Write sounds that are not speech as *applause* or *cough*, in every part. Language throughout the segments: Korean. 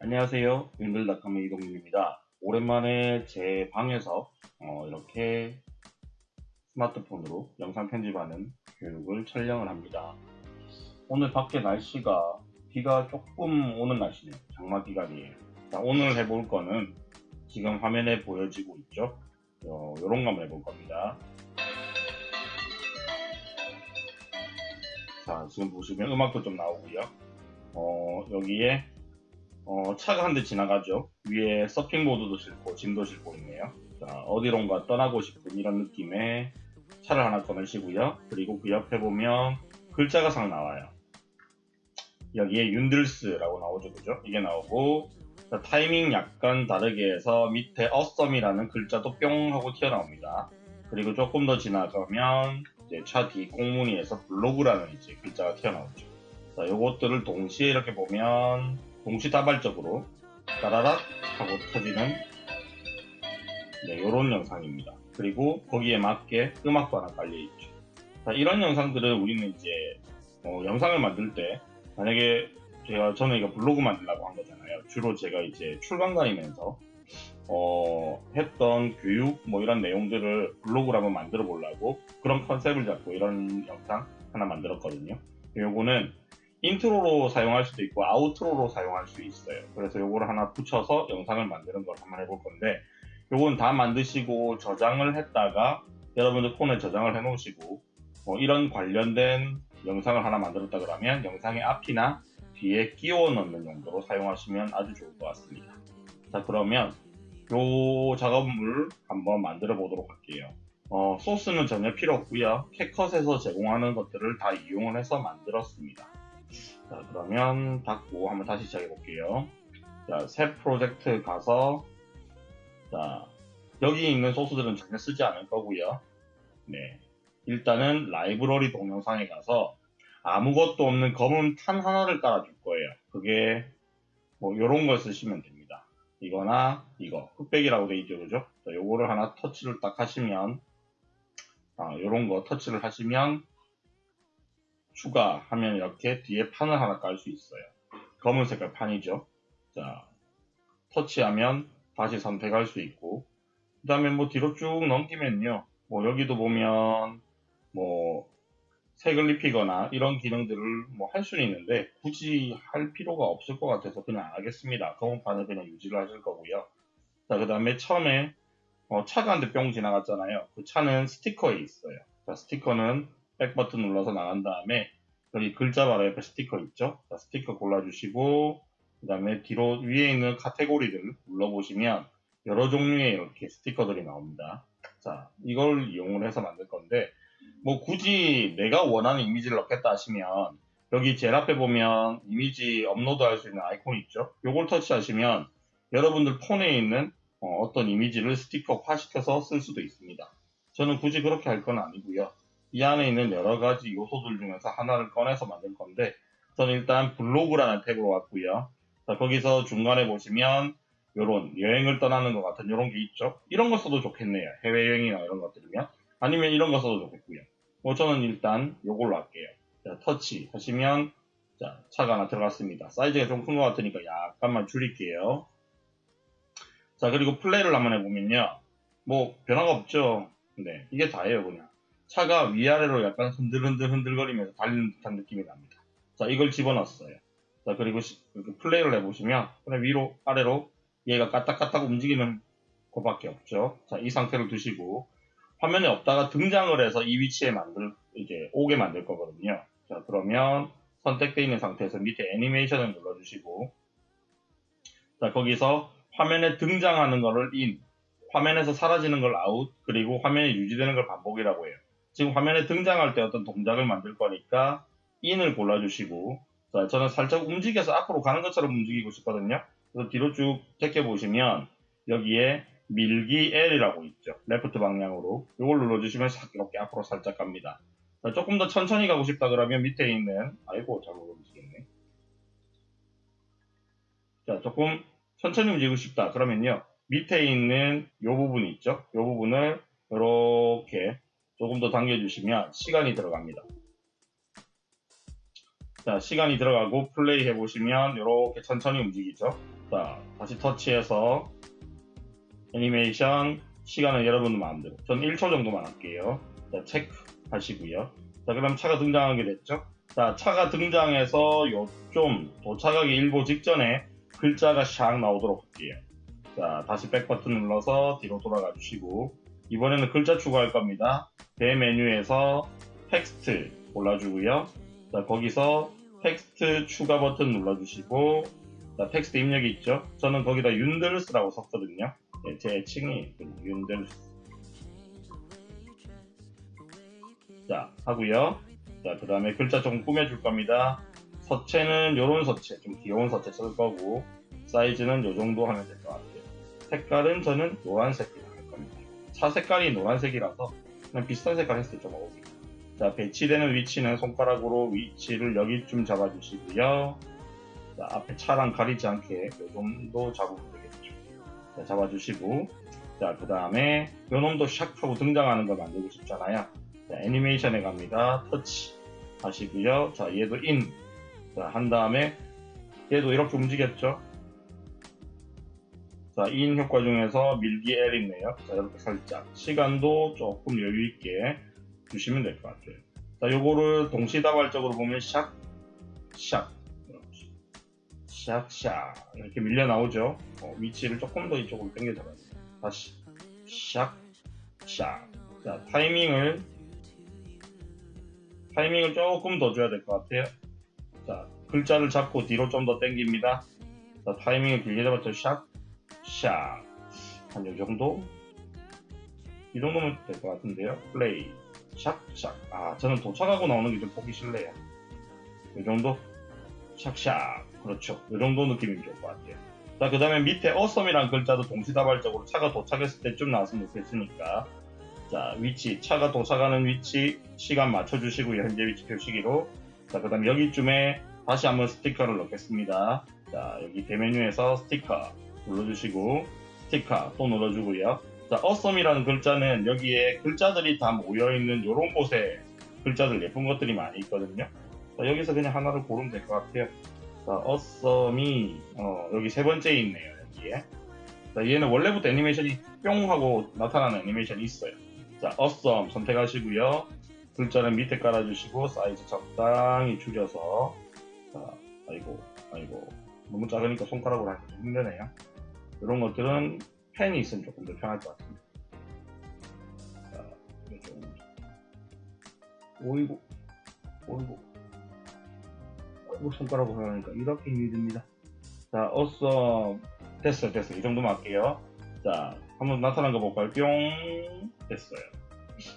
안녕하세요. 윈글닷컴의 이동윤입니다. 오랜만에 제 방에서 어, 이렇게 스마트폰으로 영상 편집하는 교육을 촬영을 합니다. 오늘 밖에 날씨가 비가 조금 오는 날씨네요. 장마 기간이에요. 자, 오늘 해볼 거는 지금 화면에 보여지고 있죠? 어, 요런 거 한번 해볼 겁니다. 자, 지금 보시면 음악도 좀 나오고요. 어, 여기에 어, 차가 한 대 지나가죠. 위에 서핑보드도 싣고 짐도 싣고 있네요. 자, 어디론가 떠나고 싶은 이런 느낌의 차를 하나 꺼내시고요. 그리고 그 옆에 보면 글자가 상 나와요. 여기에 윤들스라고 나오죠. 그죠? 이게 나오고 자, 타이밍 약간 다르게 해서 밑에 어썸이라는 글자도 뿅 하고 튀어나옵니다. 그리고 조금 더 지나가면 이제 차뒤 꽁무니에서 블로그라는 이제 글자가 튀어나오죠. 자, 요것들을 동시에 이렇게 보면 동시다발적으로 따라락 하고 터지는 네, 요런 영상입니다. 그리고 거기에 맞게 음악도 하나 깔려있죠. 자, 이런 영상들은 우리는 이제 어, 영상을 만들 때 만약에 제가 저는 이거 블로그 만들려고 한 거잖아요. 주로 제가 이제 출강 다니면서 어, 했던 교육 뭐 이런 내용들을 블로그로 한번 만들어 보려고 그런 컨셉을 잡고 이런 영상 하나 만들었거든요. 요거는 intro로 사용할 수도 있고 outro로 사용할 수 있어요. 그래서 요거를 하나 붙여서 영상을 만드는 걸 한번 해볼 건데 요건 다 만드시고 저장을 했다가 여러분들 폰에 저장을 해 놓으시고 뭐 이런 관련된 영상을 하나 만들었다 그러면 영상의 앞이나 뒤에 끼워 넣는 용도로 사용하시면 아주 좋을 것 같습니다. 자 그러면 요 작업물 한번 만들어 보도록 할게요. 어, 소스는 전혀 필요 없고요. 캣컷에서 제공하는 것들을 다 이용을 해서 만들었습니다. 자, 그러면 닫고 한번 다시 시작해 볼게요. 자, 새 프로젝트 가서 자, 여기 있는 소스들은 전혀 쓰지 않을 거고요. 네. 일단은 라이브러리 동영상에 가서 아무것도 없는 검은 탄 하나를 깔아줄 거예요. 그게 뭐 요런 걸 쓰시면 됩니다. 이거나 이거 흑백이라고 돼 있죠, 그죠? 자, 요거를 하나 터치를 딱 하시면 아, 요런 거 터치를 하시면 추가하면 이렇게 뒤에 판을 하나 깔 수 있어요. 검은 색깔 판이죠. 자, 터치하면 다시 선택할 수 있고, 그 다음에 뭐 뒤로 쭉 넘기면요. 뭐 여기도 보면 뭐 색을 입히거나 이런 기능들을 뭐 할 수는 있는데 굳이 할 필요가 없을 것 같아서 그냥 안 하겠습니다. 검은 판을 그냥 유지를 하실 거고요. 자, 그 다음에 처음에 어, 차가 한 대 뿅 지나갔잖아요. 그 차는 스티커에 있어요. 자, 스티커는 백 버튼 눌러서 나간 다음에 여기 글자 바로 옆에 스티커 있죠? 자, 스티커 골라주시고 그 다음에 뒤로 위에 있는 카테고리를 눌러보시면 여러 종류의 이렇게 스티커들이 나옵니다. 자, 이걸 이용을 해서 만들 건데 뭐 굳이 내가 원하는 이미지를 넣겠다 하시면 여기 제일 앞에 보면 이미지 업로드 할 수 있는 아이콘이 있죠? 요걸 터치하시면 여러분들 폰에 있는 어, 떤 이미지를 스티커화 시켜서 쓸 수도 있습니다. 저는 굳이 그렇게 할 건 아니고요. 이 안에 있는 여러 가지 요소들 중에서 하나를 꺼내서 만들 건데 저는 일단 블로그라는 탭으로 왔고요. 자, 거기서 중간에 보시면 요런 여행을 떠나는 것 같은 이런 게 있죠. 이런 거 써도 좋겠네요. 해외여행이나 이런 것들이면 아니면 이런 거 써도 좋겠고요. 뭐 저는 일단 요걸로 할게요. 자, 터치 하시면 자, 차가 하나 들어갔습니다. 사이즈가 좀 큰 것 같으니까 약간만 줄일게요. 자, 그리고 플레이를 한번 해보면요. 뭐 변화가 없죠. 네, 이게 다예요, 그냥. 차가 위아래로 약간 흔들흔들 흔들거리면서 달리는 듯한 느낌이 납니다. 자, 이걸 집어넣었어요. 자, 그리고 이렇게 플레이를 해보시면 위로 아래로 얘가 까딱까딱 움직이는 것밖에 없죠. 자, 이 상태를 두시고 화면에 없다가 등장을 해서 이 위치에 만들 이제 오게 만들 거거든요. 자, 그러면 선택되어 있는 상태에서 밑에 애니메이션을 눌러주시고 자, 거기서 화면에 등장하는 거를 in, 화면에서 사라지는 걸 아웃, 그리고 화면에 유지되는 걸 반복이라고 해요. 지금 화면에 등장할 때 어떤 동작을 만들 거니까 인을 골라주시고 자, 저는 살짝 움직여서 앞으로 가는 것처럼 움직이고 싶거든요. 그래서 뒤로 쭉 제껴보시면 여기에 밀기 L이라고 있죠. 레프트 방향으로 이걸 눌러주시면 이렇게 앞으로 살짝 갑니다. 자, 조금 더 천천히 가고 싶다 그러면 밑에 있는 아이고 잘못 움직였네. 자 조금 천천히 움직이고 싶다 그러면요 밑에 있는 이 부분이 있죠. 이 부분을 이렇게 조금 더 당겨주시면 시간이 들어갑니다. 자, 시간이 들어가고 플레이 해보시면 이렇게 천천히 움직이죠. 자, 다시 터치해서 애니메이션 시간은 여러분 마음대로. 전 1초 정도만 할게요. 자, 체크 하시고요. 자, 그럼 차가 등장하게 됐죠? 자, 차가 등장해서 요좀 도착하기 일보 직전에 글자가 샥 나오도록 할게요. 자, 다시 백 버튼 눌러서 뒤로 돌아가 주시고 이번에는 글자 추가할 겁니다. 대메뉴에서 텍스트 골라주고요. 자, 거기서 텍스트 추가 버튼 눌러주시고 자, 텍스트 입력이 있죠? 저는 거기다 윤들스라고 썼거든요. 네, 제 애칭이 윤들스. 자, 하고요. 자, 그 다음에 글자 조금 꾸며줄 겁니다. 서체는 요런 서체, 좀 귀여운 서체 쓸 거고 사이즈는 요 정도 하면 될 것 같아요. 색깔은 저는 겁니다. 차 색깔이 노란색이라서 그냥 비슷한 색깔 했을 때좀 어울립니다. 자, 배치되는 위치는 손가락으로 위치를 여기쯤 잡아주시고요. 자, 앞에 차랑 가리지 않게 요 정도 잡으면 되겠죠. 자, 잡아주시고 자, 그 다음에 요 놈도 샥 하고 등장하는 거 만들고 싶잖아요. 자, 애니메이션에 갑니다. 터치 하시고요. 자, 얘도 인. 자, 한 다음에 얘도 이렇게 움직였죠. 자, 인 효과 중에서 밀기 L 있네요. 자, 이렇게 살짝. 시간도 조금 여유있게 주시면 될 것 같아요. 자, 요거를 동시다발적으로 보면 샥, 샥. 샥, 샥. 이렇게 밀려 나오죠. 어, 위치를 조금 더 이쪽으로 당겨 잡아요. 다시. 샥, 샥. 자, 타이밍을 타이밍을 조금 더 줘야 될 것 같아요. 자, 글자를 잡고 뒤로 좀 더 당깁니다. 자, 타이밍을 길게 잡았죠. 샥, 샥. 한 요 정도? 이 정도면 될 것 같은데요. 플레이. 샥, 샥. 아, 저는 도착하고 나오는 게 좀 보기 싫네요. 이 정도? 샥샥. 그렇죠. 이 정도 느낌이 좋을 것 같아요. 자, 그 다음에 밑에 어썸이라는 글자도 동시다발적으로 차가 도착했을 때쯤 나왔으면 좋겠으니까 자, 위치, 차가 도착하는 위치, 시간 맞춰주시고요. 현재 위치 표시기로. 자, 그 다음에 여기쯤에 다시 한번 스티커를 넣겠습니다. 자, 여기 대메뉴에서 스티커 눌러주시고, 스티커 또 눌러주고요. 자, 어썸이라는 글자는 여기에 글자들이 다 모여있는 이런 곳에 글자들 예쁜 것들이 많이 있거든요. 자, 여기서 그냥 하나를 고르면 될 것 같아요. 자, 어썸이, 어, 여기 세 번째에 있네요, 여기에. 자, 얘는 원래부터 애니메이션이 뿅 하고 나타나는 애니메이션이 있어요. 자, 어썸 선택하시고요. 글자는 밑에 깔아주시고 사이즈 적당히 줄여서 자, 아이고, 아이고 너무 작으니까 손가락으로 하기 좀 힘드네요. 이런 것들은 펜이 있으면 조금 더 편할 것 같습니다. 자, 오이고, 오이고, 오이고 손가락으로 하니까 이렇게 힘이 듭니다. 자, 어썸 됐어요, 됐어요. 이 정도만 할게요. 자, 한번 나타난 거 볼까요? 뿅 됐어요.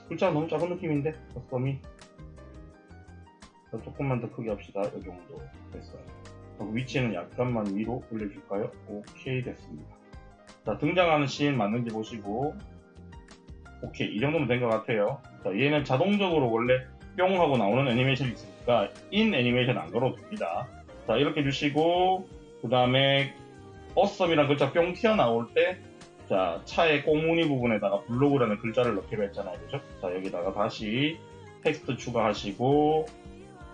글자가 너무 작은 느낌인데 자, 조금만 더 크게 합시다. 이 정도 됐어요. 위치는 약간만 위로 올려줄까요? 오케이 됐습니다. 자 등장하는 씬 맞는지 보시고 오케이 이 정도면 된 것 같아요. 자 얘는 자동적으로 원래 뿅 하고 나오는 애니메이션이 있으니까 인 애니메이션 안 걸어도 됩니다. 자 이렇게 주시고 그 다음에 awesome이라는 글자 뿅 튀어나올 때 자, 차의 꽁무니 부분에다가 블로그라는 글자를 넣기로 했잖아요. 그죠? 자, 여기다가 다시 텍스트 추가하시고,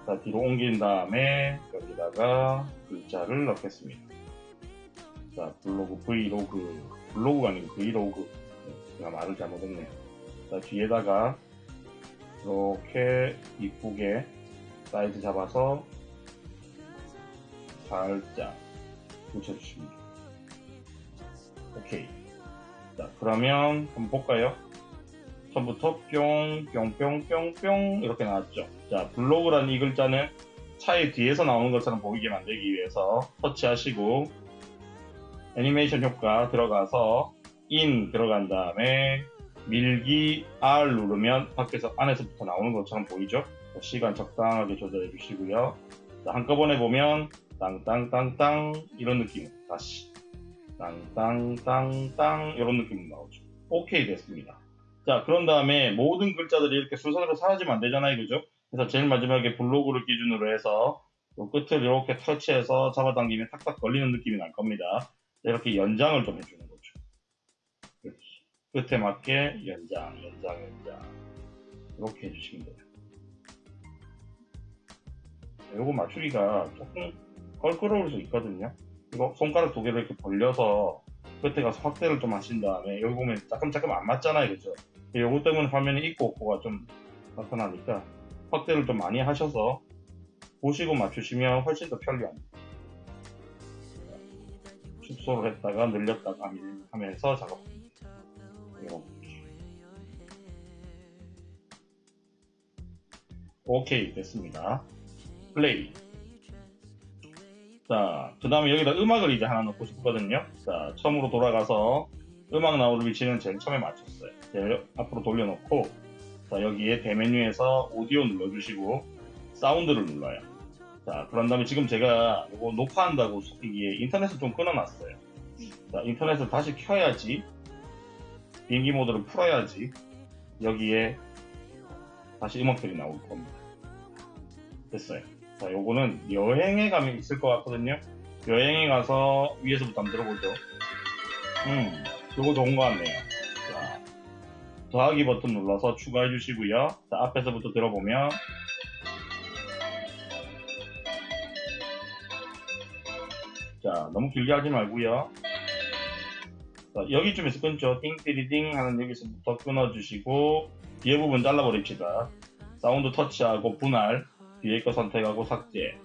자, 뒤로 옮긴 다음에 여기다가 글자를 넣겠습니다. 자, 블로그 브이로그, 블로그가 아니고 브이로그. 네, 제가 말을 잘못했네요. 자, 뒤에다가 이렇게 이쁘게 사이즈 잡아서 살짝 붙여주십니다. 오케이. 자, 그러면 한번 볼까요? 처음부터 뿅, 뿅, 뿅, 뿅, 뿅 이렇게 나왔죠. 자, 블로그라는 이 글자는 차의 뒤에서 나오는 것처럼 보이게 만들기 위해서 터치하시고 애니메이션 효과 들어가서 인 들어간 다음에 밀기 R 누르면 밖에서 안에서부터 나오는 것처럼 보이죠? 자, 시간 적당하게 조절해 주시고요. 자, 한꺼번에 보면 땅땅땅땅 이런 느낌 다시 땅땅땅땅 이런 느낌으로 나오죠. 오케이 됐습니다. 자 그런 다음에 모든 글자들이 이렇게 순서대로 사라지면 안 되잖아요. 그죠? 그래서 제일 마지막에 블로그를 기준으로 해서 끝을 이렇게 터치해서 잡아당기면 탁탁 걸리는 느낌이 날 겁니다. 이렇게 연장을 좀 해주는 거죠. 그렇지. 끝에 맞게 연장, 연장, 연장 이렇게 해주시면 돼요. 요거 맞추기가 조금 껄끄러울 수 있거든요. 이거 손가락 두 개를 이렇게 벌려서 끝에 가서 확대를 좀 하신 다음에 여기 보면 잠깐잠깐 안 맞잖아요. 그죠? 요거 때문에 화면이 있고 없고가 좀 나타나니까 확대를 좀 많이 하셔서 보시고 맞추시면 훨씬 더 편리합니다. 축소를 했다가 늘렸다가 하면서 작업합니다. 이렇게. 오케이 됐습니다. 플레이. 자, 그 다음에 여기다 음악을 이제 하나 넣고 싶거든요. 자, 처음으로 돌아가서 음악 나오는 위치는 제일 처음에 맞췄어요. 제일 앞으로 돌려놓고, 자, 여기에 대메뉴에서 오디오 눌러주시고, 사운드를 눌러요. 자, 그런 다음에 지금 제가 이거 녹화한다고 이게 인터넷을 좀 끊어놨어요. 자, 인터넷을 다시 켜야지, 비행기 모드를 풀어야지, 여기에 다시 음악들이 나올 겁니다. 됐어요. 자, 요거는 여행에 가면 있을 것 같거든요. 여행에 가서 위에서부터 한번 들어보죠. 음, 요거 좋은 것 같네요. 자, 더하기 버튼 눌러서 추가해 주시고요. 자, 앞에서부터 들어보면 자, 너무 길게 하지 말고요. 자, 여기쯤에서 끊죠. 띵띠리띵 하는 여기서부터 끊어주시고 뒤에 부분 잘라버립시다. 사운드 터치하고 분할 뒤에 거 선택하고 삭제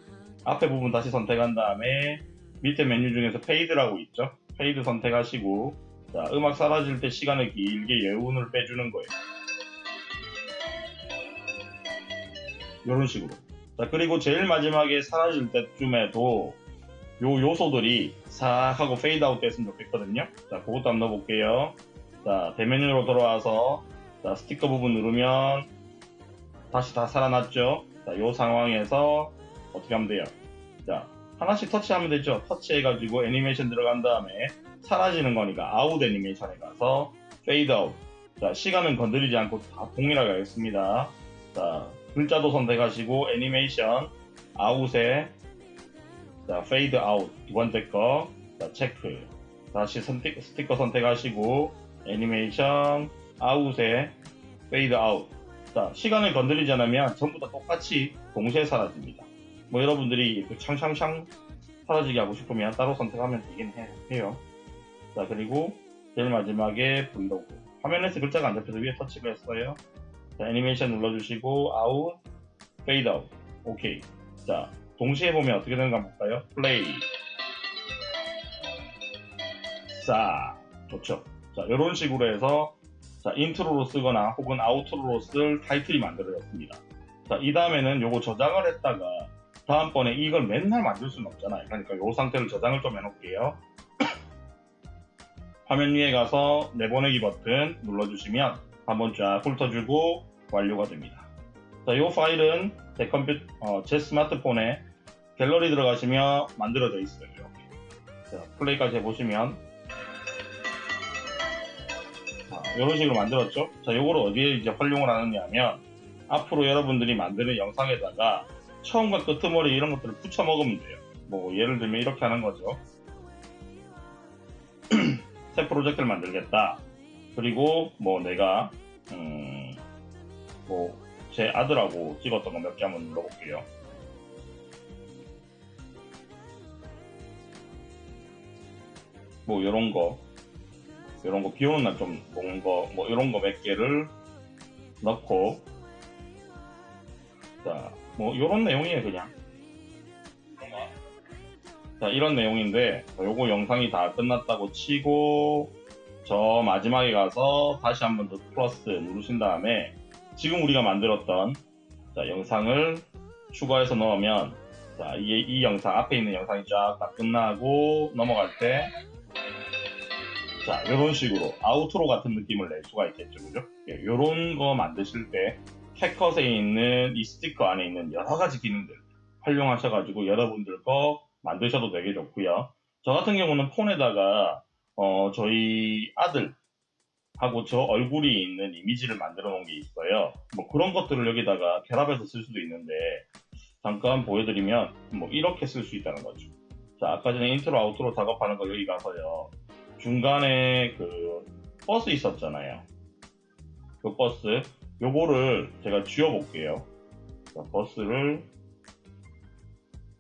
앞에 부분 다시 선택한 다음에 밑에 메뉴 중에서 fade라고 있죠 fade 선택하시고 자, 음악 사라질 때 시간을 길게 여운을 빼주는 거예요 이런 식으로 자 그리고 제일 마지막에 사라질 때쯤에도 요 요소들이 싹 하고 fade out 됐으면 좋겠거든요 자 그것도 한번 넣어볼게요 자 대메뉴로 돌아와서 자 스티커 부분 누르면 다시 다 살아났죠 자, 이 상황에서 어떻게 하면 돼요? 자, 하나씩 터치하면 되죠. 터치해가지고 애니메이션 들어간 다음에 사라지는 거니까 아웃 애니메이션에 가서 fade out. 자, 시간은 건드리지 않고 다 동일하게 하겠습니다. 자, 글자도 선택하시고 애니메이션 out에 자, fade out 두 번째 거. 자, 체크. 다시 스티커, 스티커 선택하시고 애니메이션 out에 fade out. 자, 시간을 건드리지 않으면 전부 다 똑같이 동시에 사라집니다. 뭐 여러분들이 창창창 사라지게 하고 싶으면 따로 선택하면 되긴 해 요. 자, 그리고 제일 마지막에 브이로그. 화면에서 글자가 안 잡혀서 위에 터치를 했어요. 자, 애니메이션 눌러주시고 out, fade out. 오케이. 자, 동시에 보면 어떻게 되는가 볼까요? 플레이. 자, 좋죠. 자, 이런 식으로 해서 자, intro로 쓰거나 혹은 outro로 쓸 타이틀이 만들어졌습니다. 자, 이 다음에는 요거 저장을 했다가 다음번에 이걸 맨날 만들 수는 없잖아요. 그러니까 요 상태를 저장을 좀 해놓을게요. *coughs* 화면 위에 가서 내보내기 버튼 눌러주시면 한번 쫙 훑어주고 완료가 됩니다. 자, 이 파일은 제 컴퓨 어, 제 스마트폰에 갤러리 들어가시면 만들어져 있어요. 자, 플레이까지 해보시면 이런 식으로 만들었죠. 자, 요거를 어디에 이제 활용을 하느냐 하면 앞으로 여러분들이 만드는 영상에다가 처음과 끝머리 이런 것들을 붙여 먹으면 돼요. 뭐 예를 들면 이렇게 하는 거죠. *clears throat* 새 프로젝트를 만들겠다. 그리고 뭐 내가 음, 뭐제 아들하고 찍었던 거 몇 개 한번 눌러볼게요. 뭐 이런 거 이런 거 비 오는 날 좀 먹는 거, 뭐 이런 거 몇 개를 넣고, 자, 뭐 이런 내용이에요, 그냥. 자, 이런 내용인데, 요거 영상이 다 끝났다고 치고, 저 마지막에 가서 다시 한 번 더 플러스 누르신 다음에, 지금 우리가 만들었던, 자, 영상을 추가해서 넣으면, 자, 이, 이 영상, 앞에 있는 영상이 쫙 다 끝나고 넘어갈 때, 자, 이런 식으로 아우트로 같은 느낌을 낼 수가 있겠죠, 그죠? 이런 예, 거 만드실 때 캣컷에 있는 이 스티커 안에 있는 여러 가지 기능들 활용하셔가지고 여러분들 거 만드셔도 되게 좋고요. 저 같은 경우는 폰에다가 어, 저희 아들 하고 저 얼굴이 있는 이미지를 만들어 놓은 게 있어요. 뭐 그런 것들을 여기다가 결합해서 쓸 수도 있는데 잠깐 보여드리면 뭐 이렇게 쓸 수 있다는 거죠. 자, 아까 전에 intro outro 작업하는 거 여기 가서요. 중간에 그 버스 있었잖아요. 그 버스 요거를 제가 지워 볼게요. 자, 버스를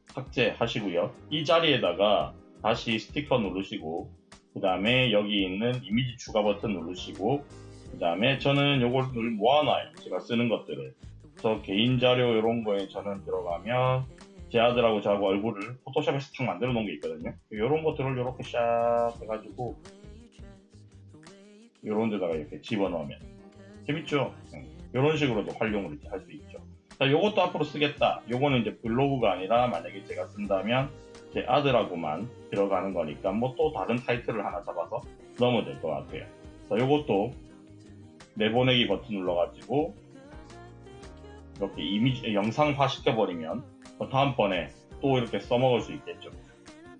삭제하시고요. 이 자리에다가 다시 스티커 누르시고 그 다음에 여기 있는 이미지 추가 버튼 누르시고 그 다음에 저는 요걸 늘 모아놔요. 제가 쓰는 것들을. 저 개인 자료 이런 거에 저는 들어가면 제 아들하고 저하고 얼굴을 포토샵에서 탁 만들어 놓은 게 있거든요. 이런 것들을 이렇게 샥 해가지고 이런 데다가 이렇게 집어넣으면 재밌죠? 이런 식으로도 활용을 이렇게 할 수 있죠. 자, 요것도 앞으로 쓰겠다. 요거는 이제 블로그가 아니라 만약에 제가 쓴다면 제 아들하고만 들어가는 거니까 뭐 또 다른 타이틀을 하나 잡아서 넣으면 될 것 같아요. 자, 요것도 내보내기 버튼 눌러가지고 이렇게 이미지 영상화 시켜버리면 뭐 다음번에 또 이렇게 써먹을 수 있겠죠.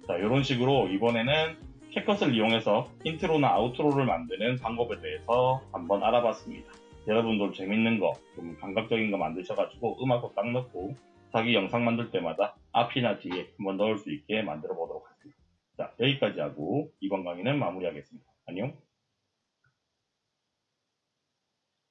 자, 이런 식으로 이번에는 캡컷을 이용해서 인트로나 아우트로를 만드는 방법에 대해서 한번 알아봤습니다. 여러분들 재밌는 거, 좀 감각적인 거 만드셔가지고 음악도 딱 넣고 자기 영상 만들 때마다 앞이나 뒤에 한번 넣을 수 있게 만들어 보도록 하겠습니다. 자, 여기까지 하고 이번 강의는 마무리하겠습니다. 안녕.